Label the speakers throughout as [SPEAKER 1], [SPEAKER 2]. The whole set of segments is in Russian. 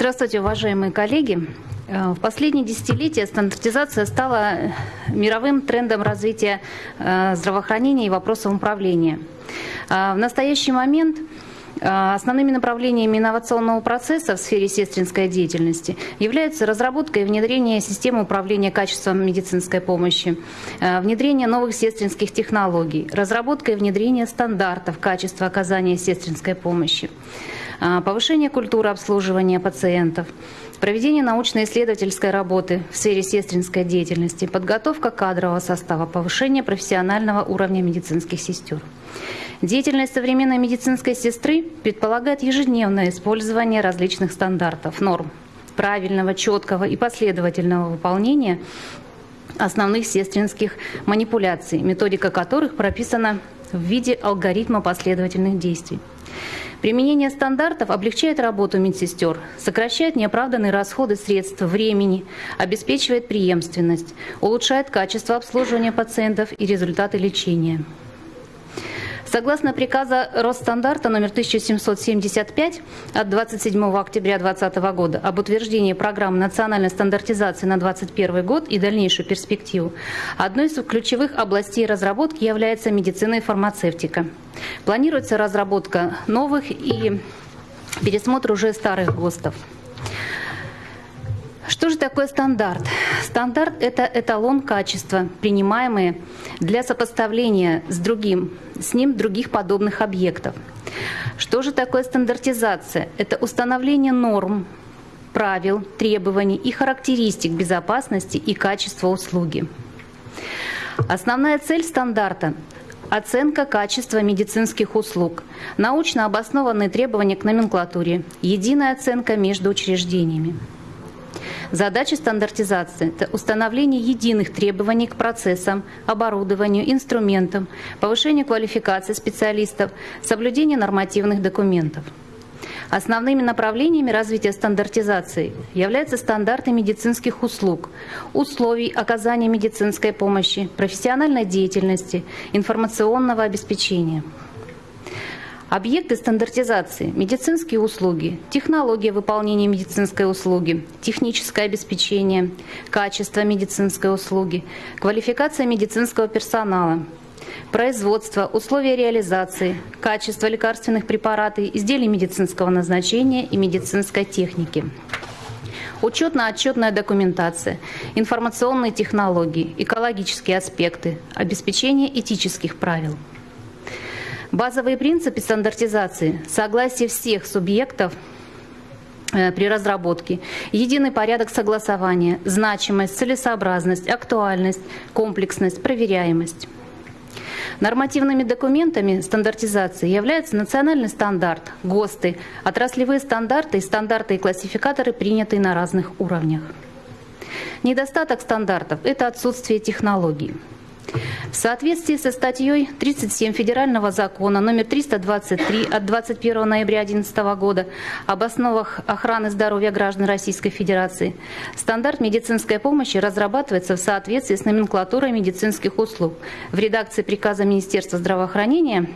[SPEAKER 1] Здравствуйте, уважаемые коллеги. Э, в последние десятилетия стандартизация стала мировым трендом развития э, здравоохранения и вопросов управления. Э, в настоящий момент Основными направлениями инновационного процесса в сфере сестринской деятельности являются разработка и внедрение системы управления качеством медицинской помощи, внедрение новых сестринских технологий, разработка и внедрение стандартов качества оказания сестринской помощи, повышение культуры обслуживания пациентов, проведение научно-исследовательской работы в сфере сестринской деятельности, подготовка кадрового состава, повышение профессионального уровня медицинских сестер. Деятельность современной медицинской сестры предполагает ежедневное использование различных стандартов, норм, правильного, четкого и последовательного выполнения основных сестринских манипуляций, методика которых прописана в виде алгоритма последовательных действий. Применение стандартов облегчает работу медсестер, сокращает неоправданные расходы средств, времени, обеспечивает преемственность, улучшает качество обслуживания пациентов и результаты лечения. Согласно приказа Росстандарта номер 1775 от 27 октября 2020 года об утверждении программы национальной стандартизации на 2021 год и дальнейшую перспективу, одной из ключевых областей разработки является медицина и фармацевтика. Планируется разработка новых и пересмотр уже старых ГОСТов. Что же такое стандарт? Стандарт – это эталон качества, принимаемый для сопоставления с другим, с ним других подобных объектов. Что же такое стандартизация? Это установление норм, правил, требований и характеристик безопасности и качества услуги. Основная цель стандарта Оценка качества медицинских услуг, научно обоснованные требования к номенклатуре, единая оценка между учреждениями. Задача стандартизации – это установление единых требований к процессам, оборудованию, инструментам, повышение квалификации специалистов, соблюдение нормативных документов. Основными направлениями развития стандартизации являются стандарты медицинских услуг, условий оказания медицинской помощи, профессиональной деятельности, информационного обеспечения. Объекты стандартизации, медицинские услуги, технология выполнения медицинской услуги, техническое обеспечение, качество медицинской услуги, квалификация медицинского персонала, производство, условия реализации, качество лекарственных препаратов, изделий медицинского назначения и медицинской техники. Учетно-отчетная документация, информационные технологии, экологические аспекты, обеспечение этических правил – Базовые принципы стандартизации, согласие всех субъектов э, при разработке, единый порядок согласования, значимость, целесообразность, актуальность, комплексность, проверяемость. Нормативными документами стандартизации являются национальный стандарт, ГОСТы, отраслевые стандарты стандарты и классификаторы, принятые на разных уровнях. Недостаток стандартов – это отсутствие технологий. В соответствии со статьей 37 Федерального закона номер 323 от 21 ноября 2011 года об основах охраны здоровья граждан Российской Федерации, стандарт медицинской помощи разрабатывается в соответствии с номенклатурой медицинских услуг. В редакции приказа Министерства здравоохранения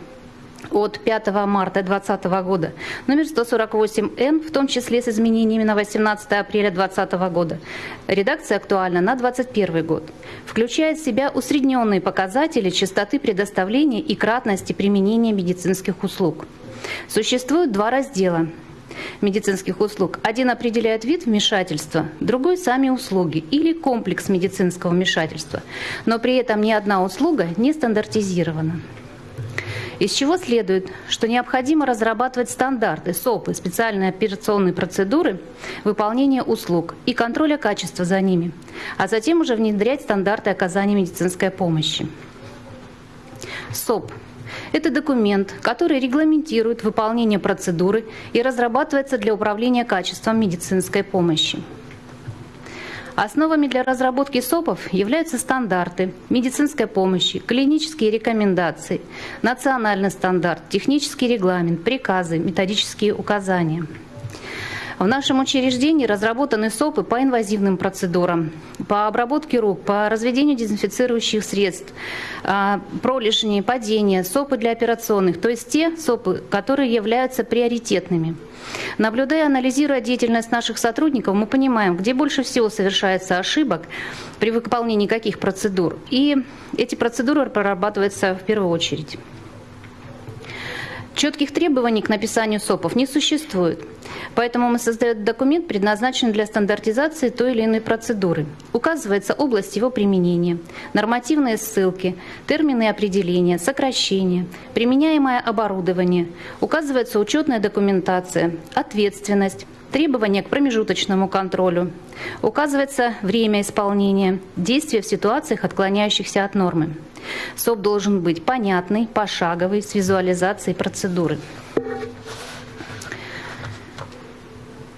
[SPEAKER 1] от 5 марта 2020 года, номер 148Н, в том числе с изменениями на 18 апреля 2020 года. Редакция актуальна на 2021 год. Включает в себя усредненные показатели частоты предоставления и кратности применения медицинских услуг. Существует два раздела медицинских услуг. Один определяет вид вмешательства, другой – сами услуги или комплекс медицинского вмешательства. Но при этом ни одна услуга не стандартизирована. Из чего следует, что необходимо разрабатывать стандарты, СОПы, специальные операционные процедуры выполнения услуг и контроля качества за ними, а затем уже внедрять стандарты оказания медицинской помощи. СОП это документ, который регламентирует выполнение процедуры и разрабатывается для управления качеством медицинской помощи. Основами для разработки СОПов являются стандарты медицинской помощи, клинические рекомендации, национальный стандарт, технический регламент, приказы, методические указания. В нашем учреждении разработаны СОПы по инвазивным процедурам, по обработке рук, по разведению дезинфицирующих средств, а, пролежни, падения, СОПы для операционных, то есть те СОПы, которые являются приоритетными. Наблюдая, анализируя деятельность наших сотрудников, мы понимаем, где больше всего совершается ошибок при выполнении каких процедур. И эти процедуры прорабатываются в первую очередь. Четких требований к написанию СОПов не существует. Поэтому мы создаем документ, предназначенный для стандартизации той или иной процедуры. Указывается область его применения, нормативные ссылки, термины определения, сокращения, применяемое оборудование, указывается учетная документация, ответственность, требования к промежуточному контролю. Указывается время исполнения, действия в ситуациях, отклоняющихся от нормы. СОП должен быть понятный, пошаговый, с визуализацией процедуры.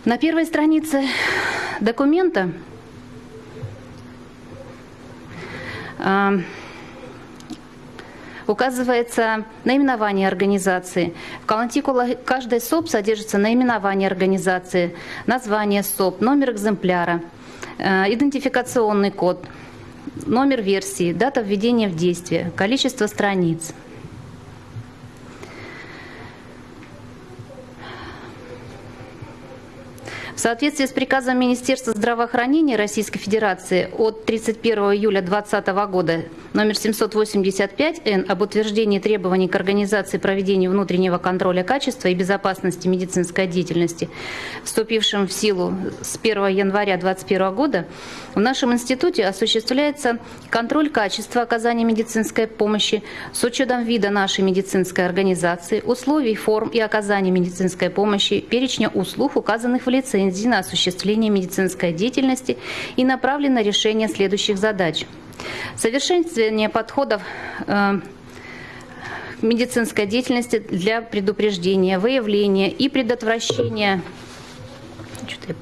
[SPEAKER 1] На первой странице документа а, указывается наименование организации. В калантикуле каждой СОП содержится наименование организации, название СОП, номер экземпляра, э, идентификационный код, номер версии, дата введения в действие, количество страниц. Соответствии с приказом Министерства здравоохранения Российской Федерации от 31 июля 2020 года номер 785-Н об утверждении требований к организации проведения внутреннего контроля качества и безопасности медицинской деятельности, вступившим в силу с 1 января 2021 года, в нашем институте осуществляется контроль качества оказания медицинской помощи с учетом вида нашей медицинской организации, условий, форм и оказания медицинской помощи, перечня услуг, указанных в лицензии на осуществление медицинской деятельности и направлен на решение следующих задач – Совершенствование подходов э, медицинской деятельности для предупреждения, выявления и предотвращения. Что-то я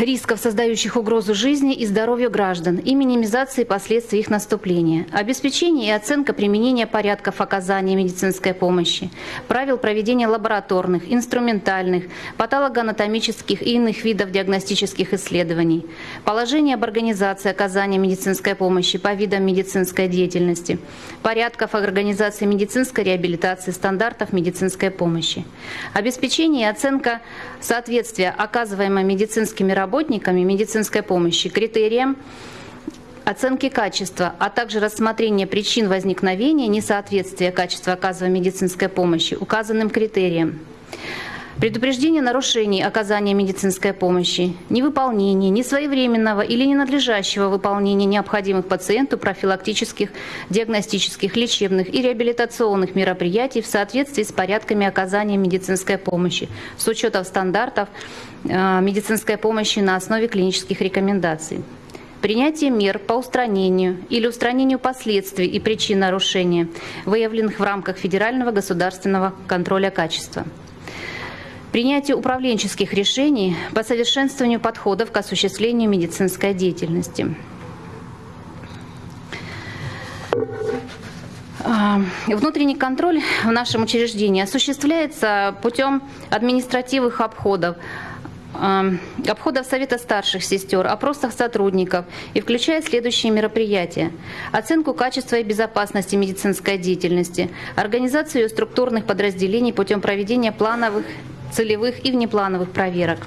[SPEAKER 1] рисков, создающих угрозу жизни и здоровью граждан и минимизации последствий их наступления, обеспечение и оценка применения порядков оказания медицинской помощи, правил проведения лабораторных, инструментальных, патологоанатомических и иных видов диагностических исследований, положение об организации оказания медицинской помощи по видам медицинской деятельности, порядков организации медицинской реабилитации, стандартов медицинской помощи, обеспечение и оценка соответствия оказываемой медицинскими работами работниками медицинской помощи критериям оценки качества, а также рассмотрение причин возникновения несоответствия качества оказываемой медицинской помощи указанным критериям. Предупреждение нарушений оказания медицинской помощи, невыполнение, несвоевременного или ненадлежащего выполнения необходимых пациенту профилактических, диагностических, лечебных и реабилитационных мероприятий в соответствии с порядками оказания медицинской помощи с учетом стандартов э, медицинской помощи на основе клинических рекомендаций. Принятие мер по устранению или устранению последствий и причин нарушения, выявленных в рамках федерального государственного контроля качества принятие управленческих решений по совершенствованию подходов к осуществлению медицинской деятельности. А, внутренний контроль в нашем учреждении осуществляется путем административных обходов, а, обходов Совета старших сестер, опросах сотрудников и включает следующие мероприятия. Оценку качества и безопасности медицинской деятельности, организацию структурных подразделений путем проведения плановых целевых и внеплановых проверок.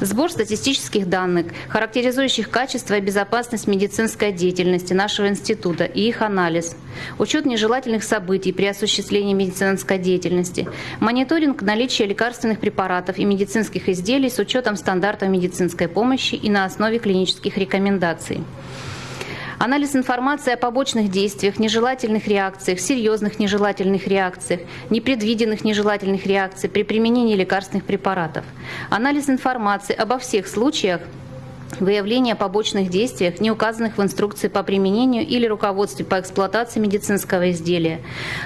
[SPEAKER 1] Сбор статистических данных, характеризующих качество и безопасность медицинской деятельности нашего института и их анализ. Учет нежелательных событий при осуществлении медицинской деятельности. Мониторинг наличия лекарственных препаратов и медицинских изделий с учетом стандартов медицинской помощи и на основе клинических рекомендаций. Анализ информации о побочных действиях, нежелательных реакциях, серьезных нежелательных реакциях, непредвиденных нежелательных реакциях при применении лекарственных препаратов. Анализ информации обо всех случаях выявление побочных действиях, не указанных в инструкции по применению или руководстве по эксплуатации медицинского изделия,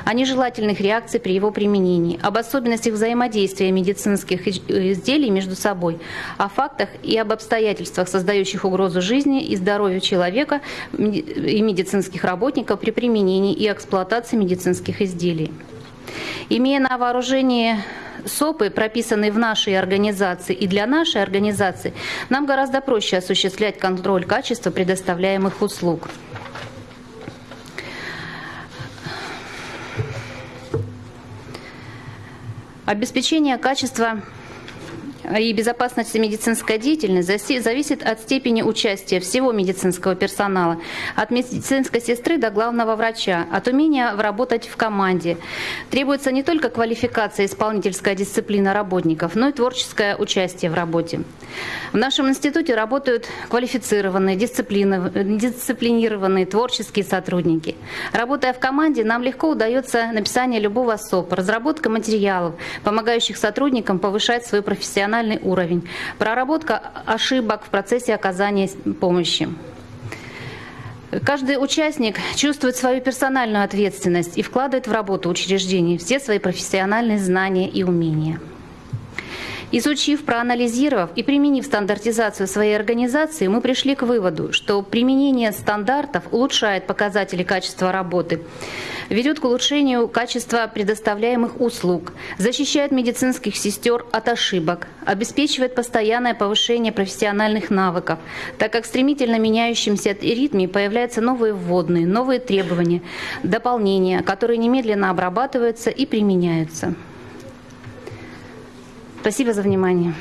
[SPEAKER 1] о нежелательных реакциях при его применении, об особенностях взаимодействия медицинских изделий между собой, о фактах и об обстоятельствах, создающих угрозу жизни и здоровью человека и медицинских работников при применении и эксплуатации медицинских изделий. Имея на вооружении СОПы, прописанные в нашей организации и для нашей организации, нам гораздо проще осуществлять контроль качества предоставляемых услуг. Обеспечение качества и безопасности медицинской деятельности зависит от степени участия всего медицинского персонала, от медицинской сестры до главного врача, от умения работать в команде. Требуется не только квалификация и исполнительская дисциплина работников, но и творческое участие в работе. В нашем институте работают квалифицированные, дисциплинированные творческие сотрудники. Работая в команде, нам легко удается написание любого СОП, разработка материалов, помогающих сотрудникам повышать свою профессиональную профессиональный уровень, проработка ошибок в процессе оказания помощи. Каждый участник чувствует свою персональную ответственность и вкладывает в работу учреждений все свои профессиональные знания и умения. Изучив, проанализировав и применив стандартизацию своей организации, мы пришли к выводу, что применение стандартов улучшает показатели качества работы, ведет к улучшению качества предоставляемых услуг, защищает медицинских сестер от ошибок, обеспечивает постоянное повышение профессиональных навыков, так как в стремительно меняющемся ритме появляются новые вводные, новые требования, дополнения, которые немедленно обрабатываются и применяются. Спасибо за внимание.